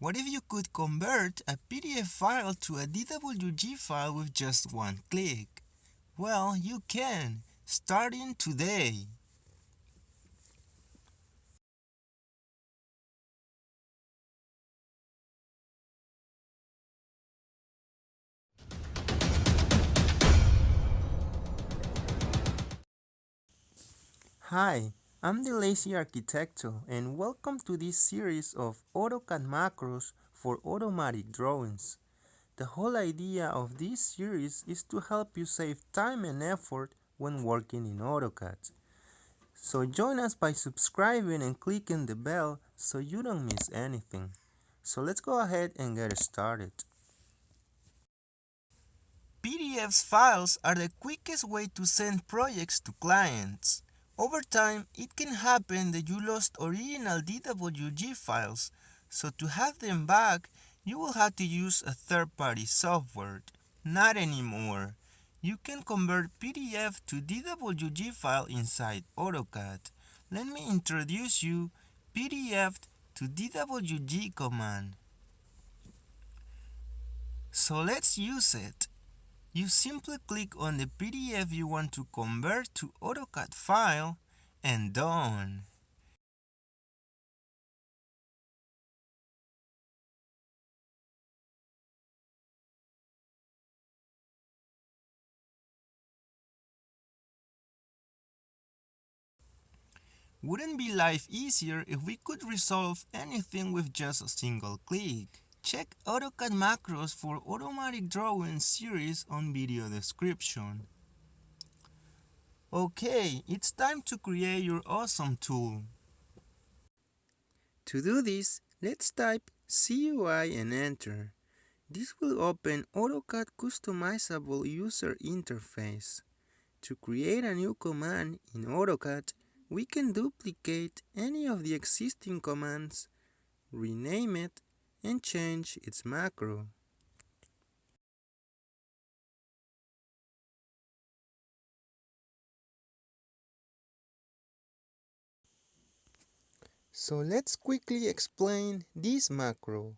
What if you could convert a PDF file to a DWG file with just one click? Well, you can, starting today. Hi, I'm the Lazy Arquitecto and welcome to this series of AutoCAD macros for automatic drawings. The whole idea of this series is to help you save time and effort when working in AutoCAD. So join us by subscribing and clicking the bell so you don't miss anything. So let's go ahead and get started. PDFs files are the quickest way to send projects to clients. Over time, it can happen that you lost original DWG files, so to have them back, you will have to use a third-party software. Not anymore. You can convert PDF to DWG file inside AutoCAD. Let me introduce you PDF to DWG command. So let's use it. You simply click on the PDF you want to convert to AutoCAD file and done. Wouldn't be life easier if we could resolve anything with just a single click? Check AutoCAD macros for automatic drawing series on video description. Okay, it's time to create your awesome tool. To do this, let's type CUI and enter. This will open AutoCAD customizable user interface. To create a new command in AutoCAD, we can duplicate any of the existing commands, rename it, and change its macro. So let's quickly explain this macro.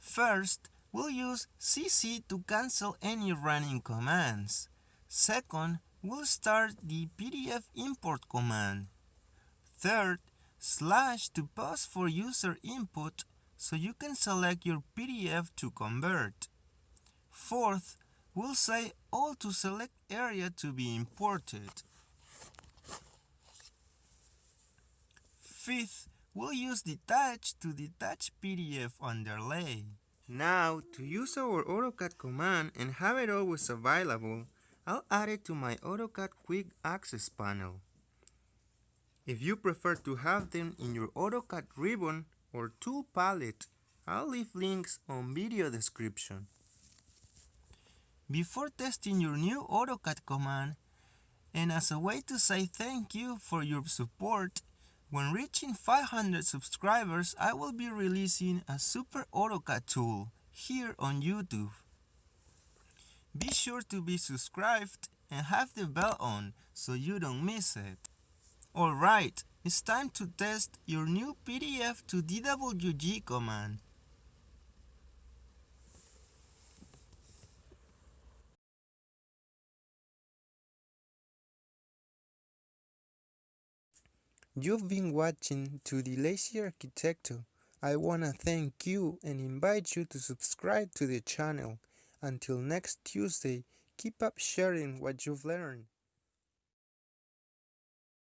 First, we'll use CC to cancel any running commands. Second, we'll start the PDF import command. Third, slash to pause for user input so you can select your PDF to convert. Fourth, we'll say all to select area to be imported. Fifth, we'll use detach to detach PDF underlay. Now, to use our AutoCAD command and have it always available, I'll add it to my AutoCAD Quick Access panel. If you prefer to have them in your AutoCAD ribbon, or tool palette. I'll leave links on video description. Before testing your new AutoCAD command, and as a way to say thank you for your support, when reaching 500 subscribers, I will be releasing a super AutoCAD tool here on YouTube. Be sure to be subscribed and have the bell on so you don't miss it. Alright, it's time to test your new PDF to DWG command. You've been watching to the Lazy Arquitecto. I wanna thank you and invite you to subscribe to the channel. Until next Tuesday, keep up sharing what you've learned.